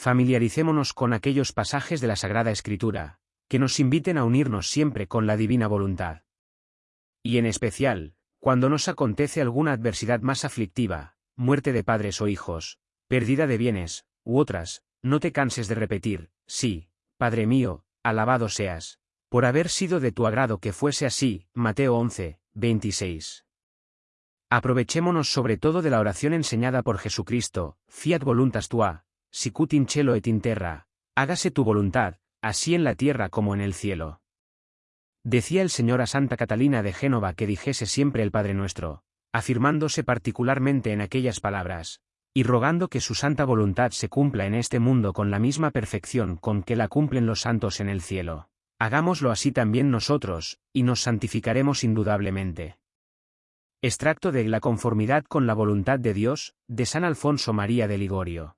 familiaricémonos con aquellos pasajes de la Sagrada Escritura, que nos inviten a unirnos siempre con la divina voluntad. Y en especial, cuando nos acontece alguna adversidad más aflictiva, muerte de padres o hijos, pérdida de bienes, u otras, no te canses de repetir, sí, Padre mío, alabado seas, por haber sido de tu agrado que fuese así, Mateo 11, 26. Aprovechémonos sobre todo de la oración enseñada por Jesucristo, fiat voluntas tua, sicut in cielo et in terra, hágase tu voluntad, así en la tierra como en el cielo. Decía el Señor a Santa Catalina de Génova que dijese siempre el Padre Nuestro, afirmándose particularmente en aquellas palabras, y rogando que su santa voluntad se cumpla en este mundo con la misma perfección con que la cumplen los santos en el cielo. Hagámoslo así también nosotros, y nos santificaremos indudablemente. Extracto de La conformidad con la voluntad de Dios, de San Alfonso María de Ligorio.